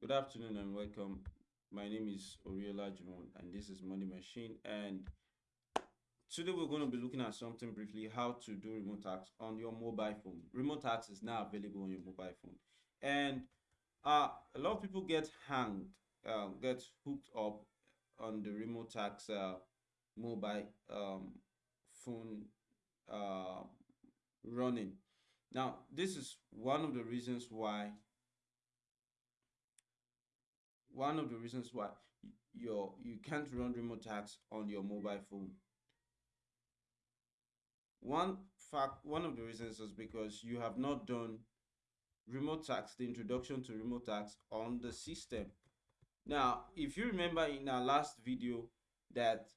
Good afternoon and welcome. My name is Oriola Jimon and this is Money Machine. And today we're going to be looking at something briefly how to do Remotasks on your mobile phone. Remotasks is now available on your mobile phone. And uh, a lot of people get hanged, uh, get hooked up on the Remotasks uh, mobile um, phone uh, running. Now, this is one of the reasons why one of the reasons why your you can't run Remotasks on your mobile phone. One fact, one of the reasons is because you have not done Remotasks, the introduction to Remotasks on the system. Now, if you remember in our last video that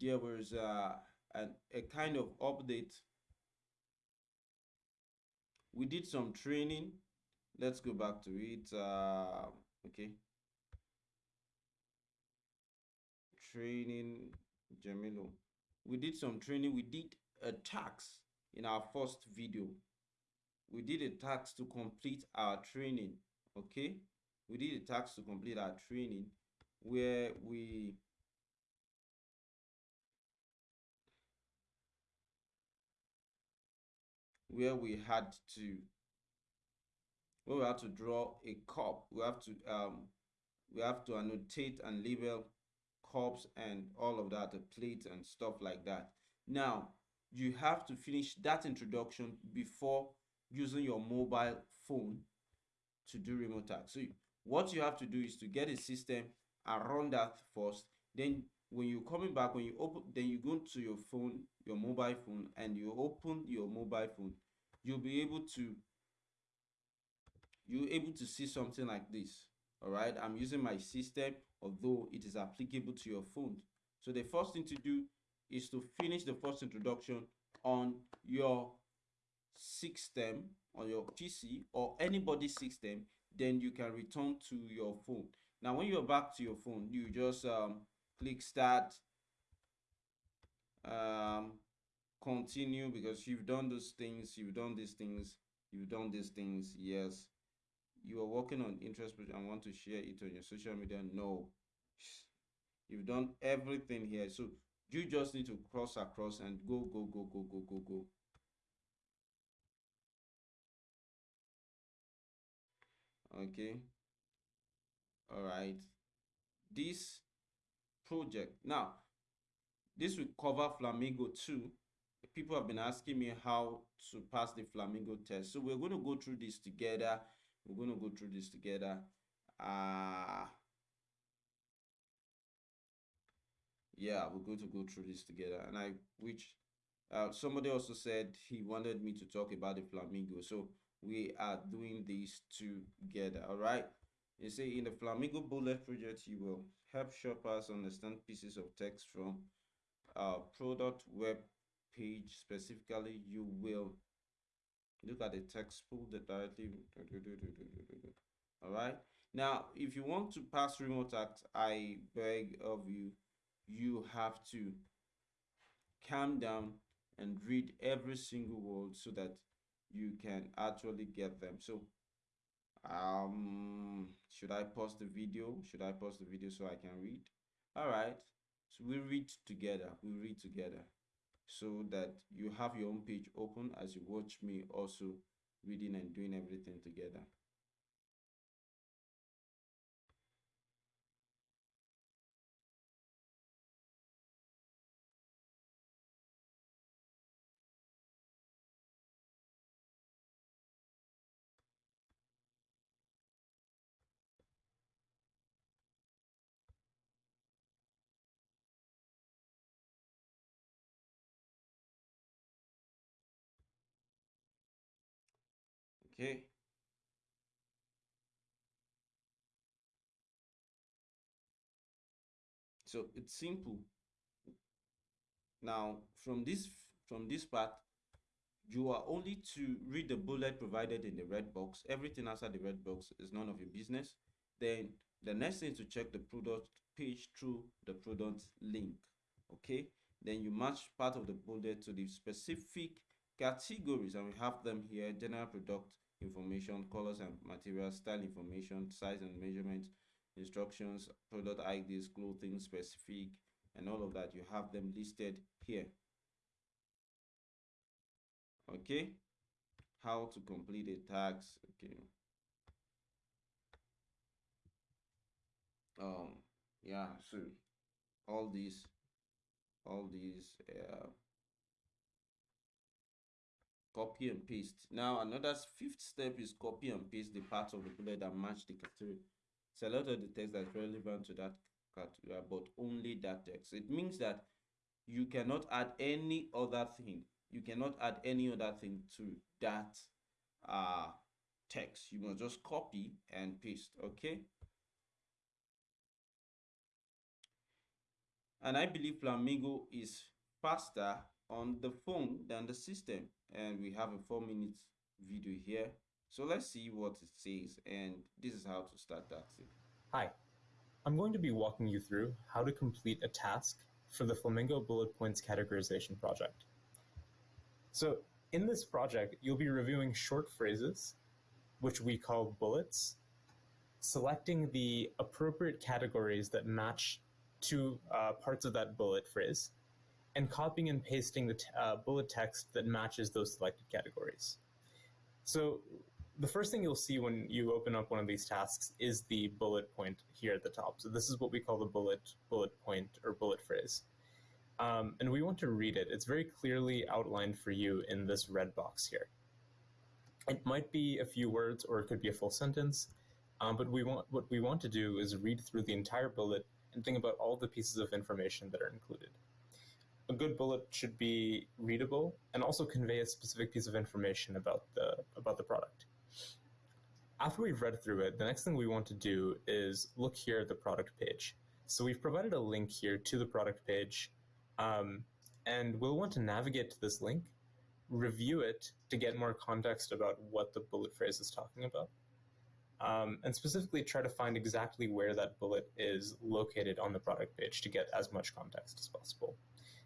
there was uh, a, a kind of update, we did some training. Let's go back to it. Uh, okay. Training, Jamilo. We did some training. We did a tax in our first video we did a task to complete our training okay we did a task to complete our training where we where we had to where we had to draw a cup we have to um we have to annotate and label cups and all of that a plate and stuff like that now you have to finish that introduction before using your mobile phone to do Remotasks. So what you have to do is to get a system run that first. Then when you're coming back, when you open, then you go to your phone, your mobile phone, and you open your mobile phone, you'll be able to you're able to see something like this. All right, I'm using my system, although it is applicable to your phone. So the first thing to do is to finish the first introduction on your system on your PC or anybody's system, then you can return to your phone. Now, when you're back to your phone, you just um, click start, um, continue because you've done those things, you've done these things, you've done these things. Yes, you are working on interest and want to share it on your social media. No, you've done everything here. So you just need to cross across and go, go, go, go, go, go, go. okay. All right this project. Now this will cover flamingo 2 people have been asking me how to pass the flamingo test. So we're going to go through this together we're going to go through this together. Uh yeah we're going to go through this together. And i which uh, somebody also said he wanted me to talk about the flamingo. So we are doing these together all right? You see in the flamingo bullet project you will help shoppers understand pieces of text from a product web page. Specifically you will look at the text pull that directly. All right now if you want to pass Remotasks i beg of you you have to calm down and read every single word so that you can actually get them. So um should i pause the video? Should i pause the video so i can read? All right so we read together. We read together so that you have your own page open as you watch me also reading and doing everything together okay so it's simple. Now from this from this part you are only to read the bullet provided in the red box. Everything outside the red box is none of your business. Then the next thing is to check the product page through the product link okay then you match part of the bullet to the specific categories and we have them here general product information, colors and materials, style information, size and measurement, instructions, product IDs, clothing specific, and all of that. You have them listed here. Okay, how to complete a tax. Okay. Um, yeah, so all these, all these, uh, copy and paste. Now another fifth step is copy and paste the parts of the bullet that match the category. Select of the text that's relevant to that category, but only that text. It means that you cannot add any other thing. You cannot add any other thing to that uh, text. You must just copy and paste, okay? And I believe Flamingo is faster on the phone than the system. And we have a four minutes video here. So let's see what it says. And this is how to start that hi. I'm going to be walking you through how to complete a task for the flamingo bullet points categorization project. So in this project you'll be reviewing short phrases which we call bullets selecting the appropriate categories that match to uh, parts of that bullet phrase and copying and pasting the uh, bullet text that matches those selected categories. So the first thing you'll see when you open up one of these tasks is the bullet point here at the top. So this is what we call the bullet, bullet point or bullet phrase. Um, and we want to read it. It's very clearly outlined for you in this red box here. It might be a few words or it could be a full sentence, um, but we want what we want to do is read through the entire bullet and think about all the pieces of information that are included a good bullet should be readable and also convey a specific piece of information about the about the product. After we've read through it, the next thing we want to do is look here at the product page. So we've provided a link here to the product page, um, and we'll want to navigate to this link, review it to get more context about what the bullet phrase is talking about, um, and specifically try to find exactly where that bullet is located on the product page to get as much context as possible.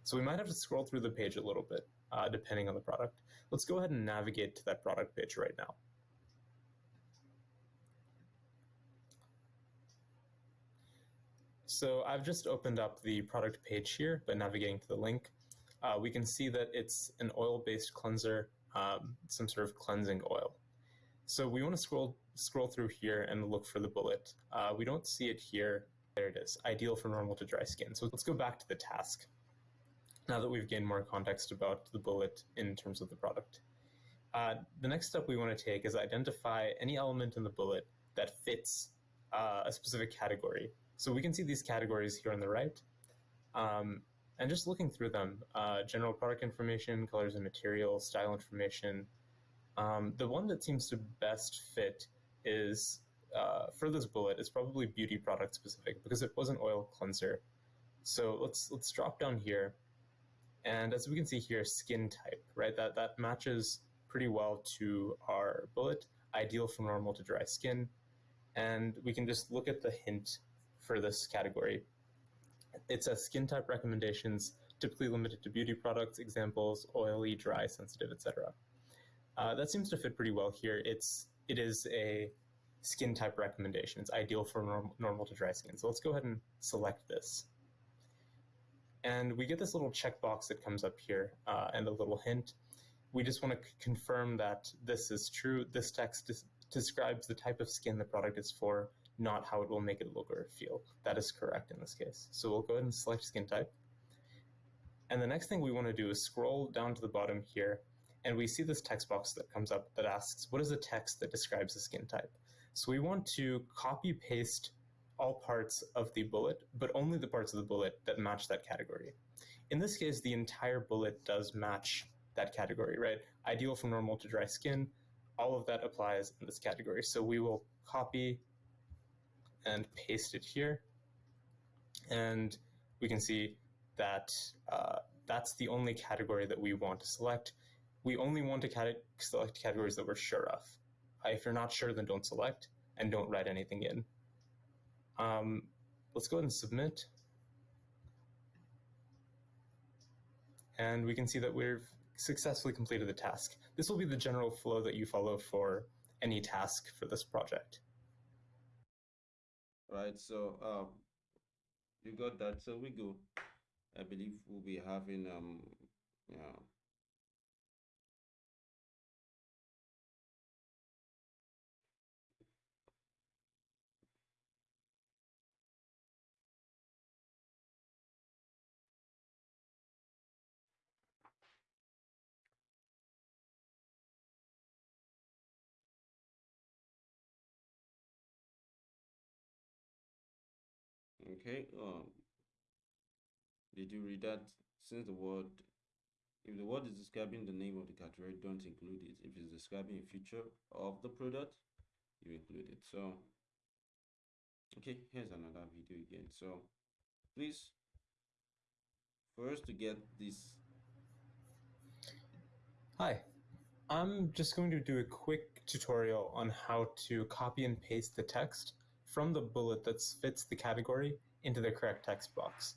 So we might have to scroll through the page a little bit, uh, depending on the product. Let's go ahead and navigate to that product page right now. So I've just opened up the product page here by navigating to the link. Uh, we can see that it's an oil-based cleanser, um, some sort of cleansing oil. So we want to scroll scroll through here and look for the bullet. Uh, we don't see it here. There it is, ideal for normal to dry skin. So let's go back to the task now that we've gained more context about the bullet in terms of the product. Uh, the next step we want to take is identify any element in the bullet that fits uh, a specific category. So we can see these categories here on the right. Um, and just looking through them, uh, general product information, colors and materials, style information. Um, the one that seems to best fit is, uh, for this bullet, is probably beauty product specific because it was an oil cleanser. So let's, let's drop down here and as we can see here, skin type, right? That, that matches pretty well to our bullet, ideal for normal to dry skin. And we can just look at the hint for this category. It says skin type recommendations, typically limited to beauty products, examples, oily, dry, sensitive, etc. Uh, that seems to fit pretty well here. It's, it is a skin type recommendation. It's ideal for norm normal to dry skin. So let's go ahead and select this. And we get this little checkbox that comes up here uh, and a little hint. We just want to confirm that this is true. This text describes the type of skin the product is for, not how it will make it look or feel. That is correct in this case. So we'll go ahead and select skin type. And the next thing we want to do is scroll down to the bottom here, and we see this text box that comes up that asks, what is the text that describes the skin type? So we want to copy paste all parts of the bullet, but only the parts of the bullet that match that category. In this case, the entire bullet does match that category, right? Ideal from normal to dry skin, all of that applies in this category. So we will copy and paste it here. And we can see that uh, that's the only category that we want to select. We only want to select categories that we're sure of. If you're not sure, then don't select and don't write anything in. Um, let's go ahead and submit. And we can see that we've successfully completed the task. This will be the general flow that you follow for any task for this project. Right, so um, you got that. So we go. I believe we'll be having um, yeah. Okay, um, did you read that? Since the word, if the word is describing the name of the category, don't include it. If it's describing a feature of the product, you include it. So, okay, here's another video again. So, please, first to get this. Hi, I'm just going to do a quick tutorial on how to copy and paste the text from the bullet that fits the category into the correct text box.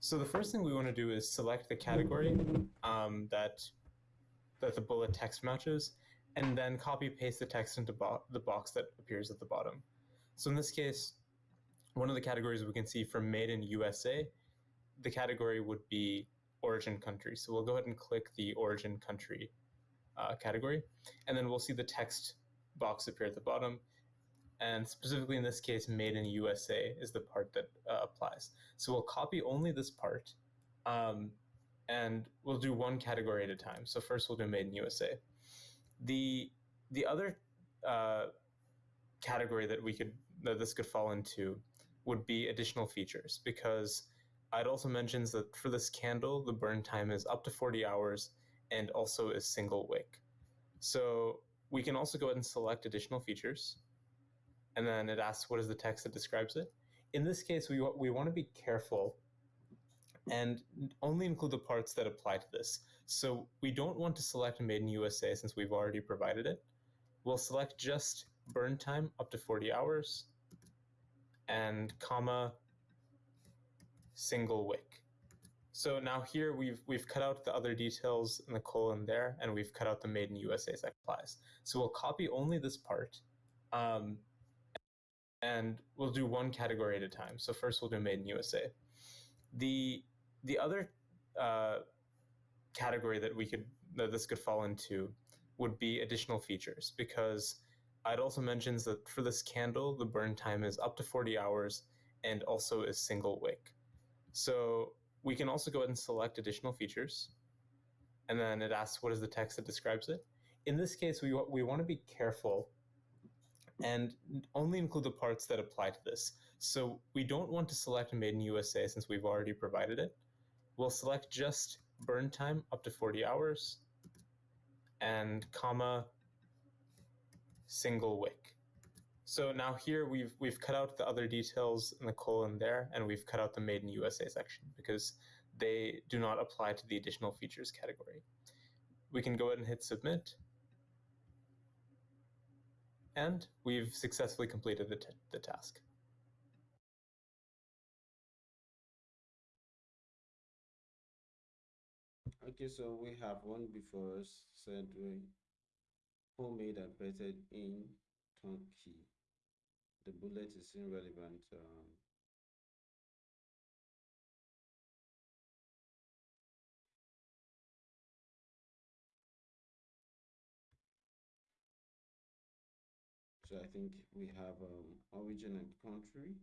So the first thing we want to do is select the category um, that that the bullet text matches, and then copy paste the text into bo the box that appears at the bottom. So in this case, one of the categories we can see for made in USA, the category would be origin country. So we'll go ahead and click the origin country uh, category, and then we'll see the text box appear at the bottom and specifically in this case, made in USA is the part that uh, applies. So we'll copy only this part, um, and we'll do one category at a time. So first we'll do made in USA. The the other uh, category that we could that this could fall into would be additional features because it also mentions that for this candle, the burn time is up to 40 hours and also is single wick. So we can also go ahead and select additional features and then it asks what is the text that describes it. In this case, we, we want to be careful and only include the parts that apply to this. So we don't want to select made in USA since we've already provided it. We'll select just burn time up to 40 hours and comma single wick. So now here we've we've cut out the other details in the colon there, and we've cut out the made in USA applies. So we'll copy only this part, um, and we'll do one category at a time. So first we'll do made in USA. The the other uh, category that we could that this could fall into would be additional features because it also mentions that for this candle the burn time is up to 40 hours and also is single wick. So we can also go ahead and select additional features and then it asks what is the text that describes it. In this case we we want to be careful and only include the parts that apply to this. So we don't want to select made in USA since we've already provided it. We'll select just burn time up to 40 hours and comma single wick. So now here we've we've cut out the other details in the colon there and we've cut out the made in USA section because they do not apply to the additional features category. We can go ahead and hit submit and we've successfully completed the, the task. Okay, so we have one before us said we homemade and printed in Turkey. The bullet is irrelevant. Um, So I think we have um, origin and country.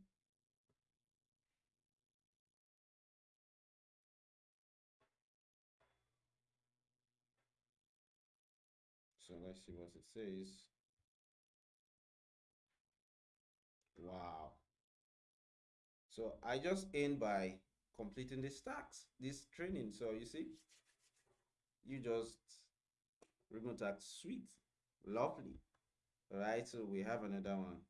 So let's see what it says. Wow. So I just end by completing this task, this training. So you see, you just Remotasks sweet, lovely. All right, so we have another one.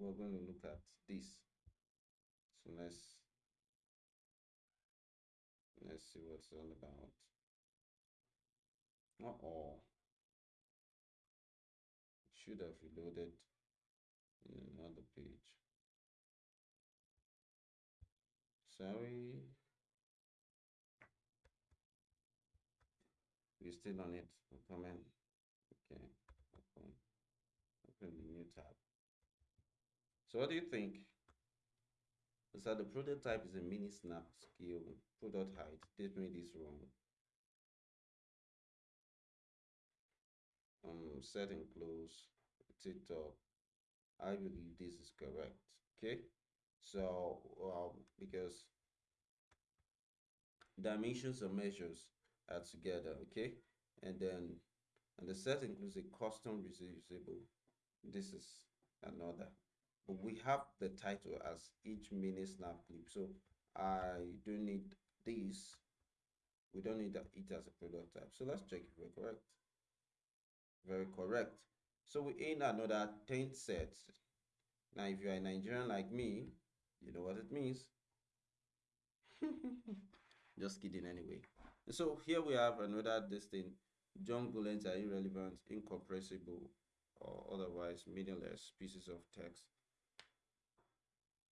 We're going to look at this. So let's let's see what's all about. Uh oh. Should have reloaded in another page. Sorry. We're still on it. Come in. Okay. Open. Open the new tab. So what do you think? So the prototype is a mini snap scale product height. Did me this wrong. Um, set close. I believe this is correct. Okay, so um, because dimensions and measures are together. Okay, and then and the set includes a custom reusable. This is another we have the title as each mini snap clip. So i don't need this. We don't need it as a product type. So let's check if we're correct. Very correct. So we in another 10 sets. Now if you're a nigerian like me you know what it means. Just kidding anyway. So here we have another distinct junk bullets are irrelevant incompressible or otherwise meaningless pieces of text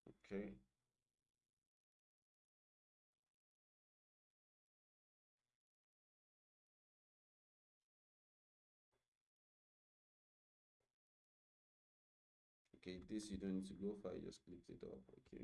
Okay. Okay, this you don't need to go you just click it up, okay.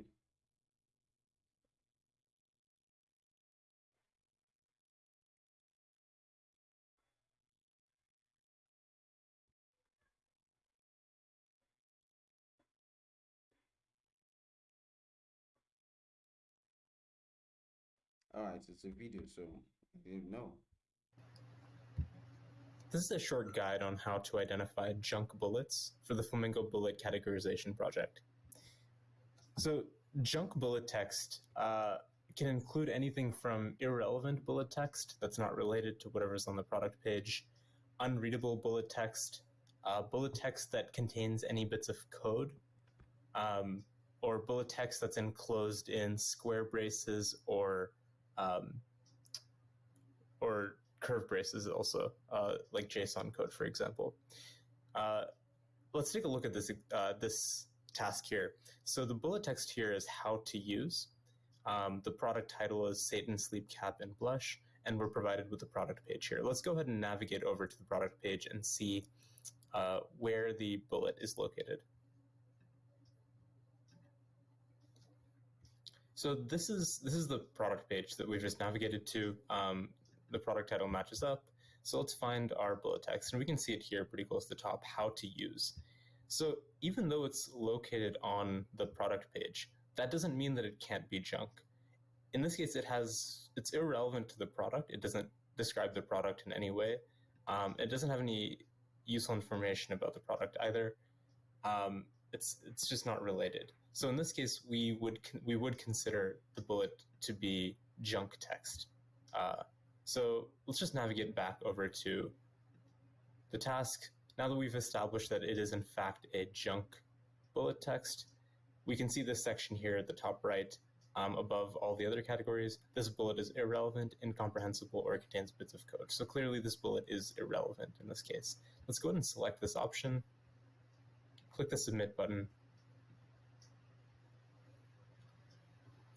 All right, it's a video, so I didn't know. This is a short guide on how to identify junk bullets for the Flamingo Bullet Categorization Project. So, junk bullet text uh, can include anything from irrelevant bullet text that's not related to whatever's on the product page, unreadable bullet text, uh, bullet text that contains any bits of code, um, or bullet text that's enclosed in square braces or um, or curve braces also, uh, like JSON code, for example. Uh, let's take a look at this uh, this task here. So the bullet text here is how to use. Um, the product title is Satin Sleep Cap and Blush, and we're provided with the product page here. Let's go ahead and navigate over to the product page and see uh, where the bullet is located. So this is this is the product page that we've just navigated to. Um, the product title matches up. So let's find our bullet text, and we can see it here pretty close to the top, how to use. So even though it's located on the product page, that doesn't mean that it can't be junk. In this case, it has it's irrelevant to the product. It doesn't describe the product in any way. Um, it doesn't have any useful information about the product either. Um, it's it's just not related. So in this case, we would we would consider the bullet to be junk text. Uh, so let's just navigate back over to the task. Now that we've established that it is in fact a junk bullet text, we can see this section here at the top right um, above all the other categories. This bullet is irrelevant, incomprehensible, or contains bits of code. So clearly this bullet is irrelevant in this case. Let's go ahead and select this option, click the submit button,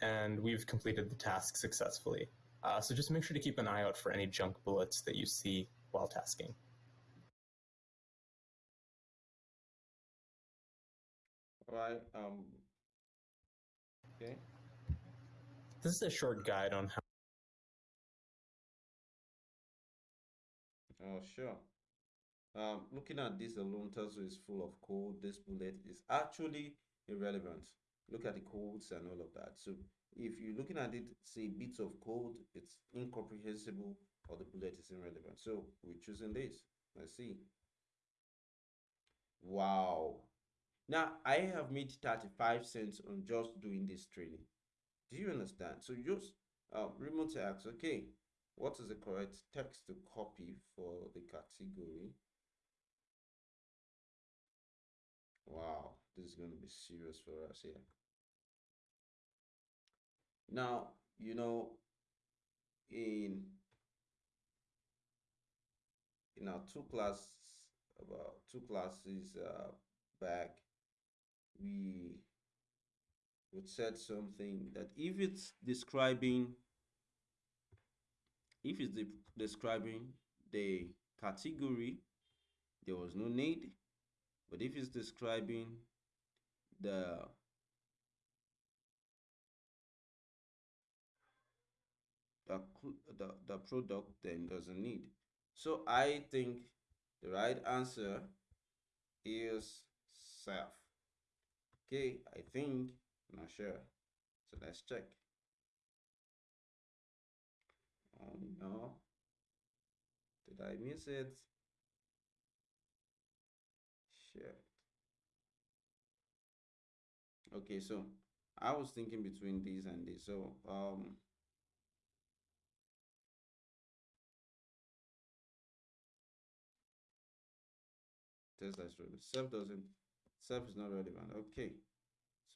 and we've completed the task successfully. Uh, so just make sure to keep an eye out for any junk bullets that you see while tasking. All right. Um. Okay. This is a short guide on how. Oh, sure. Um, looking at this alone tells you it's full of code. This bullet is actually irrelevant look at the codes and all of that. So if you're looking at it, say bits of code, it's incomprehensible or the bullet is irrelevant. So we're choosing this. Let's see. Wow. Now I have made 35 cents on just doing this training. Do you understand? So just uh, Remotasks. Okay, what is the correct text to copy for the category? Wow, this is going to be serious for us here. Now, you know, in in our two classes, about two classes uh, back, we would said something that if it's describing if it's de describing the category there was no need. But if it's describing the the, the, the product then doesn't need. So i think the right answer is self. Okay i think I'm not sure. So let's check. Oh no. Did i miss it? Shit. Okay so i was thinking between these and this so um that's true self doesn't self is not relevant. Okay.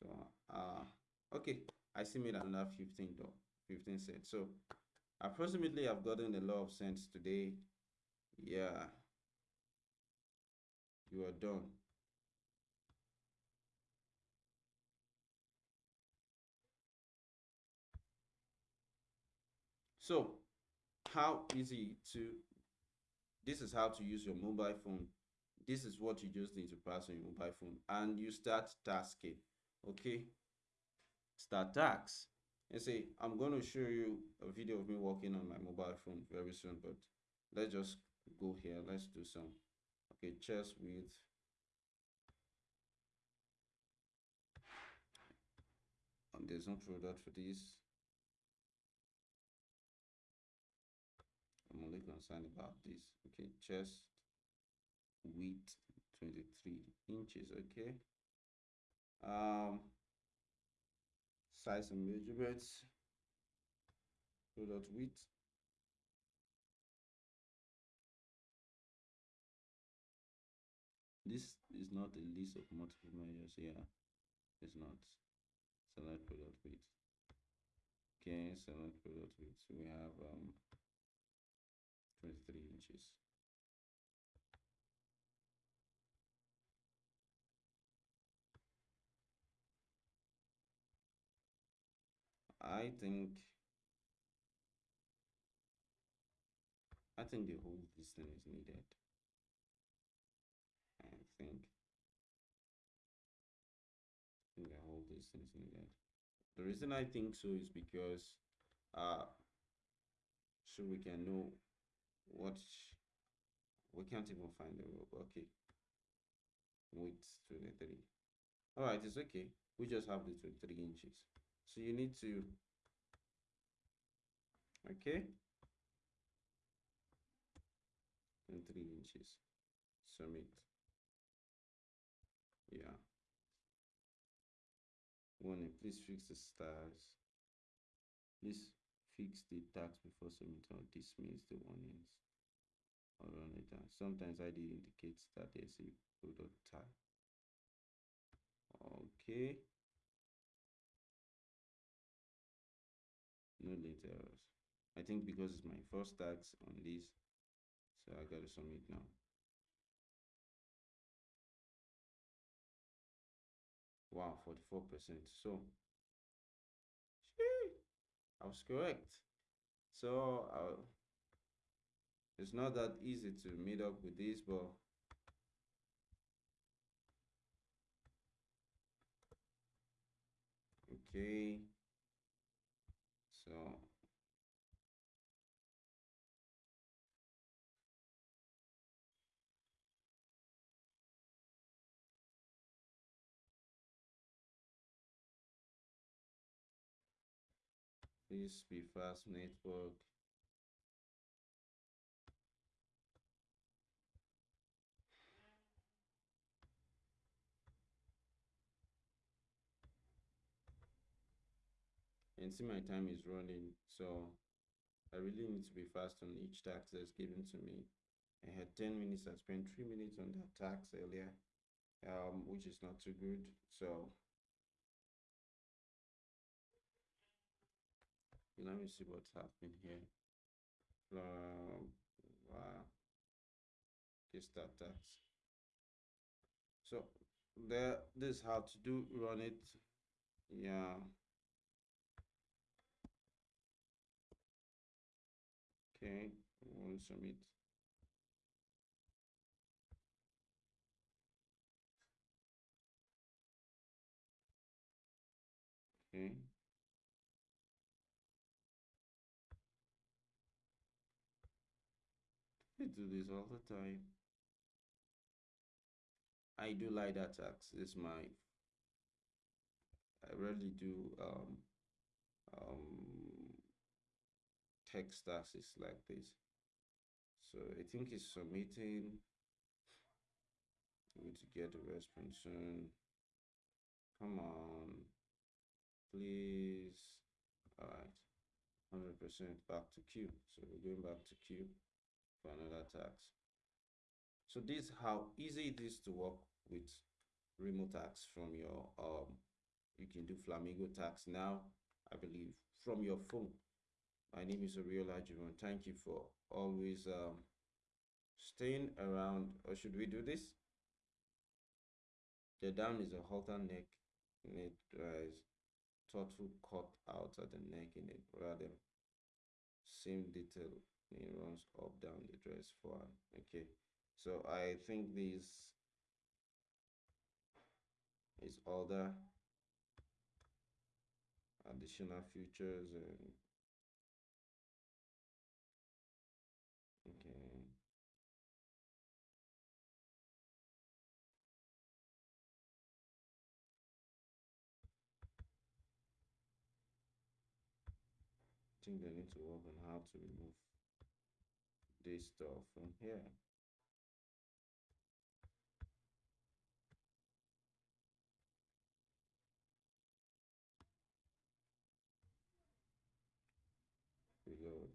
So uh okay. I still made another 15 though 15 cents. So approximately i've gotten a lot of cents today. Yeah. You are done. So how easy to this is how to use your mobile phone this is what you just need to pass on your mobile phone and you start tasking okay? Start tasks. And say i'm going to show you a video of me working on my mobile phone very soon but let's just go here let's do some okay chess with um, there's no product for this. I'm only concerned about this okay chest width 23 inches okay? Um size and measurements product width. This is not a list of multiple measures yeah it's not. Select product width. Okay select product width. So we have um 23 inches I think I think the whole distance is needed. I think I think the whole distance is needed. The reason I think so is because uh so we can know what we can't even find the rope. Okay. Width 23. Alright, it's okay. We just have the 23 inches so you need to okay. And three inches. Submit yeah. Warning please fix the stars. Please fix the tags before submitting or dismiss the warnings. Or run it down. Sometimes id indicates that there's a product tag. Okay no late i think because it's my first tax on this so i gotta submit now. Wow 44 percent. So i was correct. So uh, it's not that easy to meet up with this but okay please be fast network and see my time is running so I really need to be fast on each tax that's given to me I had 10 minutes I spent 3 minutes on that tax earlier um which is not too good. So let me see what's happening here. Wow, that tax. So there, this is how to do run it. Yeah. Okay, we submit. Okay. We do this all the time. I do light attacks. It's my I rarely do um um text taxes like this. So I think it's submitting. Need to get a response soon. Come on, please. All right, 100% back to queue. So we're going back to queue for another tax. So this is how easy it is to work with Remotasks from your um you can do flamingo tax now i believe from your phone my name is Oriola Jivon. Thank you for always um, staying around. Or should we do this? The down is a halter neck, it rise, thoughtful cut out at the neck in it rather same detail. It runs up down the dress for okay. So I think this is other additional features and okay. I think they need to work on how to remove this stuff from here. Reload.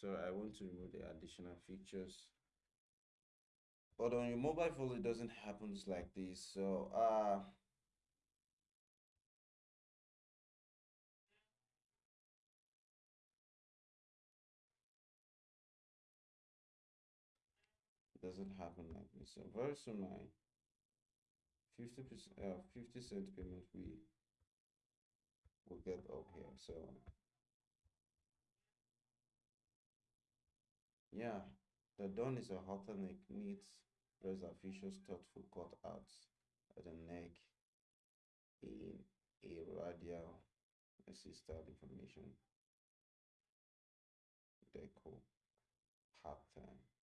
So I want to remove the additional features. But on your mobile phone it doesn't happen like this. So uh doesn't happen like this so very soon my 50 percent uh 50 cent payment we will get up here so Yeah, the dawn is a halter neck needs reservations thoughtful cutouts at the neck in a radial assisted information deco pattern.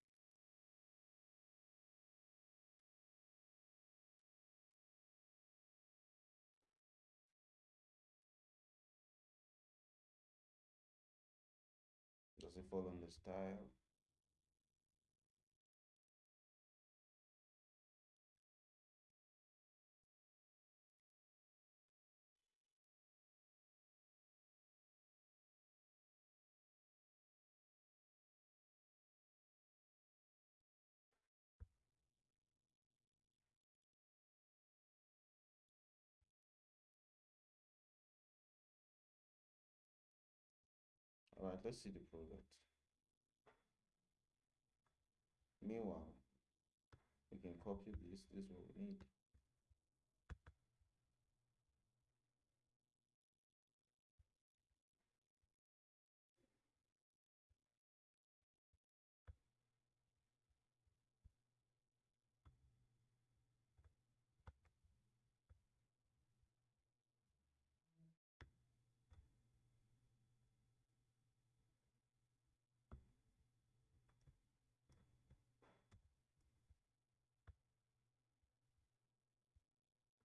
On the style? All right, let's see the product. Meanwhile, we can copy this. This we need.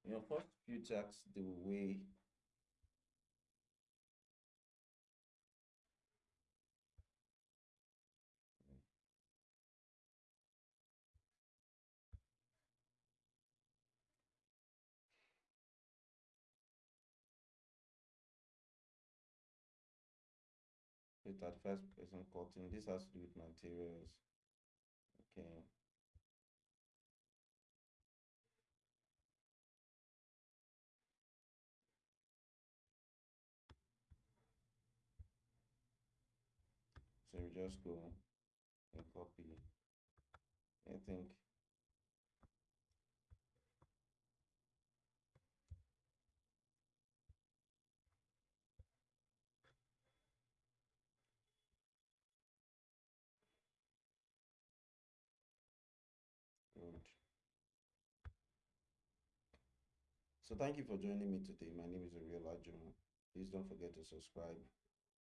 You know, first few tasks, the way with first person cutting, this has to do with materials. Okay. Just go and copy. I think Good. So thank you for joining me today. My name is Ariel Ajumo. Please don't forget to subscribe.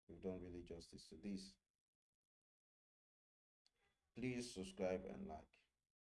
We've done really justice to this. Please subscribe and like.